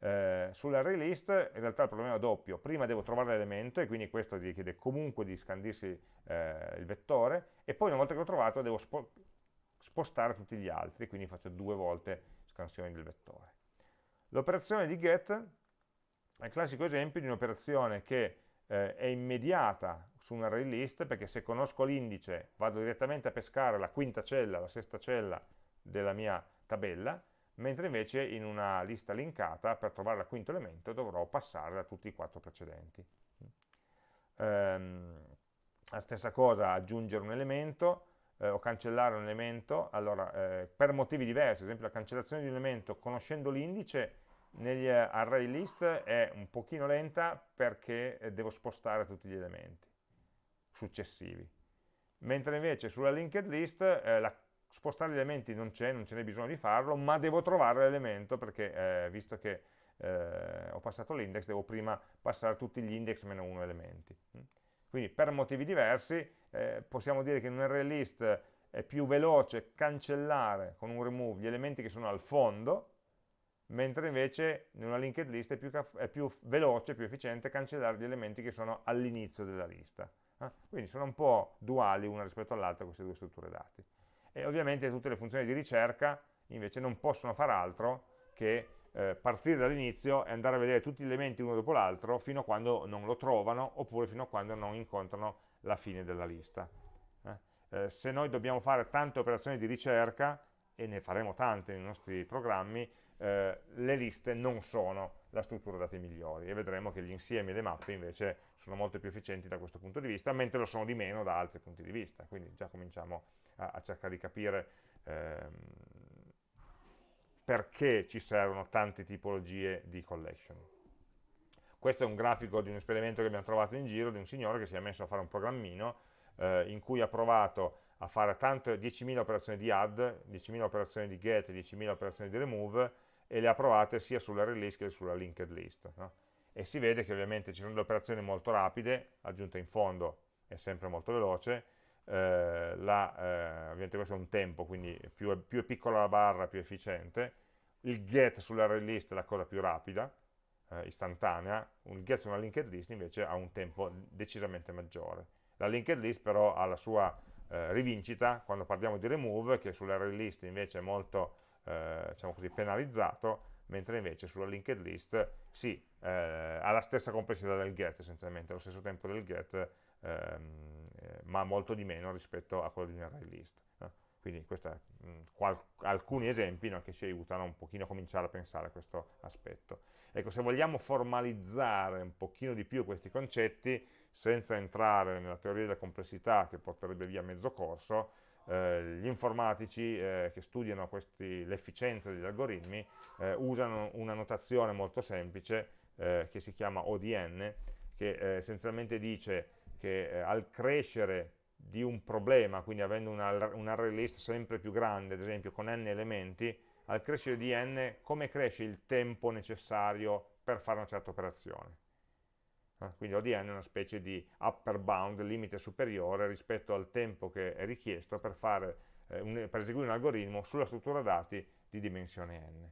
Eh, sull'array list in realtà il problema è doppio, prima devo trovare l'elemento e quindi questo richiede comunque di scandirsi eh, il vettore e poi una volta che l'ho trovato devo spo spostare tutti gli altri, quindi faccio due volte scansione del vettore. L'operazione di get è il classico esempio di un'operazione che eh, è immediata su un array list perché se conosco l'indice vado direttamente a pescare la quinta cella, la sesta cella della mia tabella mentre invece in una lista linkata per trovare il quinto elemento dovrò passare da tutti i quattro precedenti. Ehm, la stessa cosa, aggiungere un elemento eh, o cancellare un elemento, allora eh, per motivi diversi, ad esempio la cancellazione di un elemento conoscendo l'indice negli array list è un pochino lenta perché eh, devo spostare tutti gli elementi successivi mentre invece sulla linked list eh, la, spostare gli elementi non c'è, non ce n'è bisogno di farlo, ma devo trovare l'elemento perché eh, visto che eh, ho passato l'index, devo prima passare tutti gli index meno uno elementi. Quindi per motivi diversi eh, possiamo dire che in un array list è più veloce cancellare con un remove gli elementi che sono al fondo, mentre invece in una linked list è più, è più veloce, più efficiente cancellare gli elementi che sono all'inizio della lista. Eh? Quindi sono un po' duali una rispetto all'altra queste due strutture dati. E ovviamente tutte le funzioni di ricerca invece non possono fare altro che eh, partire dall'inizio e andare a vedere tutti gli elementi uno dopo l'altro fino a quando non lo trovano oppure fino a quando non incontrano la fine della lista. Eh? Eh, se noi dobbiamo fare tante operazioni di ricerca, e ne faremo tante nei nostri programmi, eh, le liste non sono la struttura dati migliori e vedremo che gli insiemi e le mappe invece sono molto più efficienti da questo punto di vista, mentre lo sono di meno da altri punti di vista, quindi già cominciamo a, a cercare di capire ehm, perché ci servono tante tipologie di collection. Questo è un grafico di un esperimento che abbiamo trovato in giro di un signore che si è messo a fare un programmino eh, in cui ha provato a fare 10.000 operazioni di add, 10.000 operazioni di get, 10.000 operazioni di remove e le ha provate sia sulla release che sulla linked list. No? E si vede che ovviamente ci sono delle operazioni molto rapide, aggiunta in fondo è sempre molto veloce, eh, la, eh, ovviamente questo è un tempo, quindi più è, più è, piccola la barra più efficiente, il get sull'array list è la cosa più rapida, eh, istantanea, il get su una linked list invece ha un tempo decisamente maggiore. La linked list però ha la sua eh, rivincita quando parliamo di remove, che sull'array list invece è molto eh, diciamo così, penalizzato, mentre invece sulla linked list sì, eh, ha la stessa complessità del get essenzialmente, lo stesso tempo del get, ehm, eh, ma molto di meno rispetto a quello di un array list. No? Quindi questi alcuni esempi no, che ci aiutano un pochino a cominciare a pensare a questo aspetto. Ecco, se vogliamo formalizzare un pochino di più questi concetti, senza entrare nella teoria della complessità che porterebbe via mezzo corso, eh, gli informatici eh, che studiano l'efficienza degli algoritmi eh, usano una notazione molto semplice eh, che si chiama ODN, che eh, essenzialmente dice che eh, al crescere di un problema, quindi avendo una, un array list sempre più grande, ad esempio con n elementi, al crescere di n, come cresce il tempo necessario per fare una certa operazione? Eh, quindi ODN è una specie di upper bound, limite superiore rispetto al tempo che è richiesto per, fare, eh, per eseguire un algoritmo sulla struttura dati di dimensione n.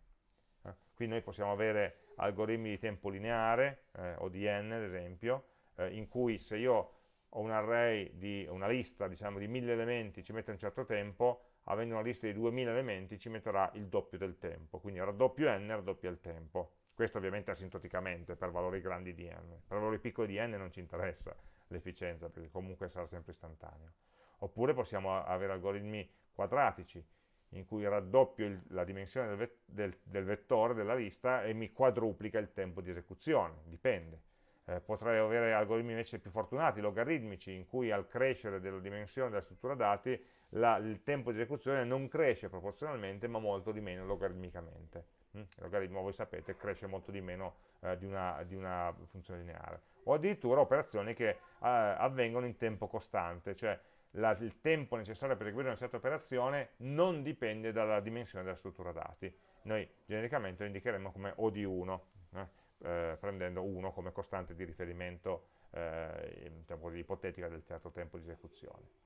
Eh, quindi noi possiamo avere algoritmi di tempo lineare, eh, ODN ad esempio, eh, in cui se io ho un array di una lista diciamo, di 1000 elementi ci mette un certo tempo, avendo una lista di 2000 elementi ci metterà il doppio del tempo, quindi raddoppio n, raddoppia il tempo. Questo ovviamente asintoticamente per valori grandi di n. Per valori piccoli di n non ci interessa l'efficienza, perché comunque sarà sempre istantaneo. Oppure possiamo avere algoritmi quadratici, in cui raddoppio il, la dimensione del, del, del, vettore della lista e mi quadruplica il tempo di esecuzione, dipende. Eh, potrei avere algoritmi invece più fortunati, logaritmici, in cui al crescere della dimensione della struttura dati la, il tempo di esecuzione non cresce proporzionalmente, ma molto di meno logaritmicamente. Mm? Il logaritmo, voi sapete, cresce molto di meno eh, di, una, di, una, funzione lineare. O addirittura operazioni che eh, avvengono in tempo costante, cioè la, il tempo necessario per eseguire una certa operazione non dipende dalla dimensione della struttura dati. Noi genericamente lo indicheremo come O di 1, eh, eh, prendendo 1 come costante di riferimento eh, diciamo ipotetica del certo tempo di esecuzione.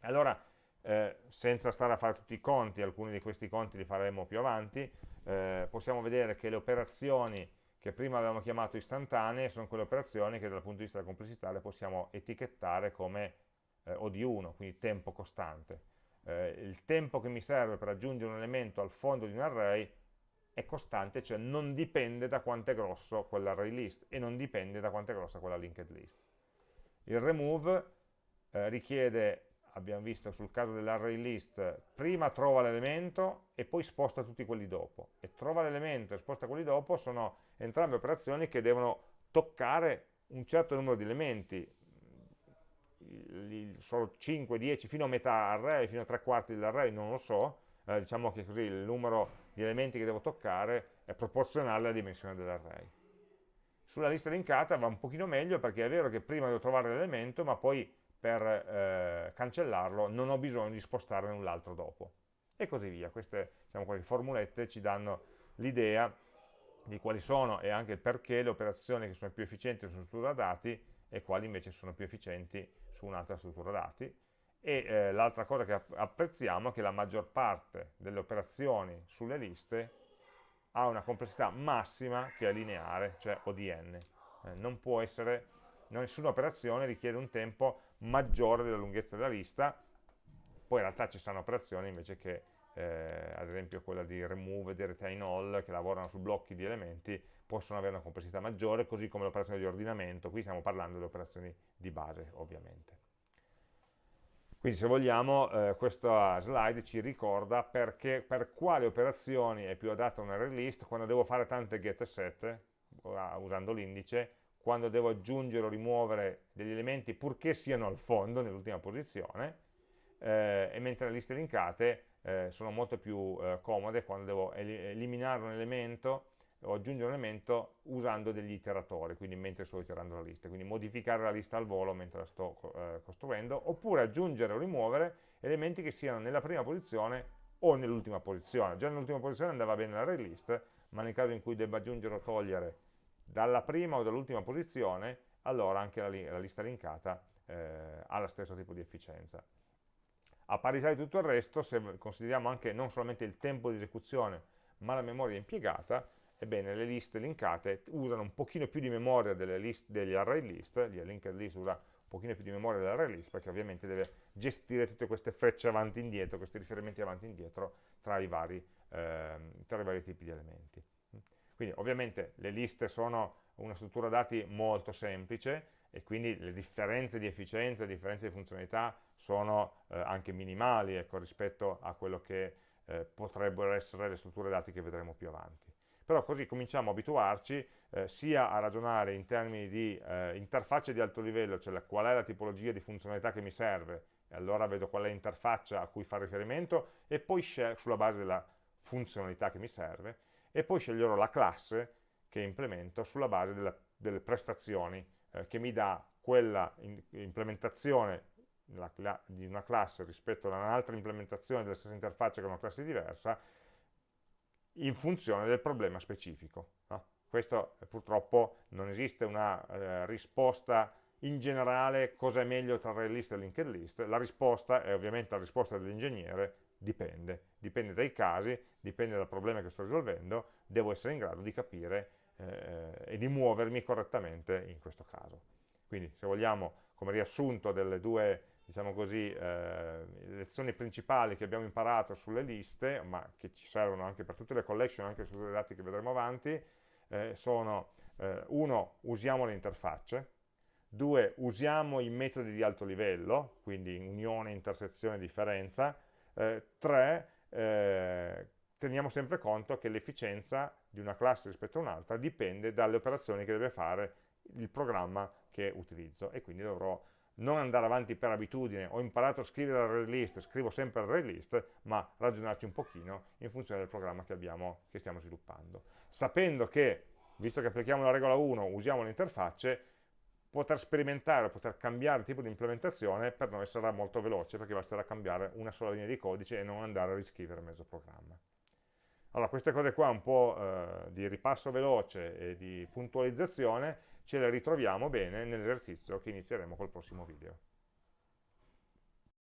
Allora, eh, senza stare a fare tutti i conti, alcuni di questi conti li faremo più avanti, eh, possiamo vedere che le operazioni che prima avevamo chiamato istantanee sono quelle operazioni che dal punto di vista della complessità le possiamo etichettare come eh, O di 1, quindi tempo costante. Il tempo che mi serve per aggiungere un elemento al fondo di un array è costante, cioè non dipende da quanto è grosso quell'array list e non dipende da quanto è grossa quella linked list. Il remove eh, richiede abbiamo visto sul caso dell'array list, prima trova l'elemento e poi sposta tutti quelli dopo. E trova l'elemento e sposta quelli dopo sono entrambe operazioni che devono toccare un certo numero di elementi, solo 5, 10, fino a metà array, fino a tre quarti dell'array, non lo so, eh, diciamo che così il numero di elementi che devo toccare è proporzionale alla dimensione dell'array. Sulla lista linkata va un pochino meglio perché è vero che prima devo trovare l'elemento, ma poi per eh, cancellarlo non ho bisogno di spostarne null'altro dopo. E così via. Queste diciamo, queste formulette ci danno l'idea di quali sono e anche perché le operazioni che sono più efficienti su struttura dati e quali invece sono più efficienti su un'altra struttura dati. E eh, l'altra cosa che apprezziamo è che la maggior parte delle operazioni sulle liste ha una complessità massima che è lineare, cioè ODN. Eh, non può essere, nessuna operazione richiede un tempo maggiore della lunghezza della lista, poi in realtà ci sono operazioni invece che, eh, ad esempio quella di remove, di retain all, che lavorano su blocchi di elementi, possono avere una complessità maggiore, così come l'operazione di ordinamento, qui stiamo parlando di operazioni di base ovviamente. Quindi se vogliamo eh, questa slide ci ricorda perché, per quali operazioni è più adatta un array list quando devo fare tante get e set usando l'indice, quando devo aggiungere o rimuovere degli elementi purché siano al fondo, nell'ultima posizione, eh, e mentre le liste linkate eh, sono molto più eh, comode quando devo eliminare un elemento o aggiungere un elemento usando degli iteratori, quindi mentre sto iterando la lista, quindi modificare la lista al volo mentre la sto eh, costruendo, oppure aggiungere o rimuovere elementi che siano nella prima posizione o nell'ultima posizione. Già nell'ultima posizione andava bene l'array list, ma nel caso in cui debba aggiungere o togliere dalla prima o dall'ultima posizione, allora anche la, la lista linkata eh, ha lo stesso tipo di efficienza. A parità di tutto il resto, se consideriamo anche non solamente il tempo di esecuzione, ma la memoria impiegata, ebbene le liste linkate usano un pochino più di memoria list, degli array list, gli linked list usa un pochino più di memoria dell'array list, perché ovviamente deve gestire tutte queste frecce avanti e indietro, questi riferimenti avanti e indietro tra i vari, eh, tra i vari tipi di elementi. Quindi ovviamente le liste sono una struttura dati molto semplice e quindi le differenze di efficienza, le differenze di funzionalità sono eh, anche minimali ecco, rispetto a quello che eh, potrebbero essere le strutture dati che vedremo più avanti. Però così cominciamo a abituarci eh, sia a ragionare in termini di eh, interfacce di alto livello, cioè la, qual è la tipologia di funzionalità che mi serve, e allora vedo qual è l'interfaccia a cui fare riferimento, e poi sulla base della funzionalità che mi serve, e poi sceglierò la classe che implemento sulla base della, delle prestazioni eh, che mi dà quella in, implementazione la, di una classe rispetto a un'altra implementazione della stessa interfaccia con una classe diversa in funzione del problema specifico. No? Questo eh, purtroppo non esiste una eh, risposta in generale cosa è meglio tra array e linked list, la risposta è ovviamente la risposta dell'ingegnere dipende, dipende dai casi, dipende dal problema che sto risolvendo, devo essere in grado di capire eh, e di muovermi correttamente in questo caso. Quindi se vogliamo come riassunto delle due diciamo così, eh, lezioni principali che abbiamo imparato sulle liste, ma che ci servono anche per tutte le collection, anche sulle dati che vedremo avanti, eh, sono eh, uno, usiamo le interfacce, due, usiamo i metodi di alto livello, quindi unione, intersezione, differenza, eh, tre, eh, teniamo sempre conto che l'efficienza di una classe rispetto a un'altra dipende dalle operazioni che deve fare il programma che utilizzo e quindi dovrò non andare avanti per abitudine, ho imparato a scrivere l'array list, scrivo sempre l'array list, ma ragionarci un pochino in funzione del programma che, abbiamo, che stiamo sviluppando. Sapendo che, visto che applichiamo la regola 1, usiamo le interfacce, poter sperimentare, poter cambiare il tipo di implementazione per noi sarà molto veloce perché basterà cambiare una sola linea di codice e non andare a riscrivere mezzo programma. Allora, queste cose qua un po' eh, di ripasso veloce e di puntualizzazione ce le ritroviamo bene nell'esercizio che inizieremo col prossimo video.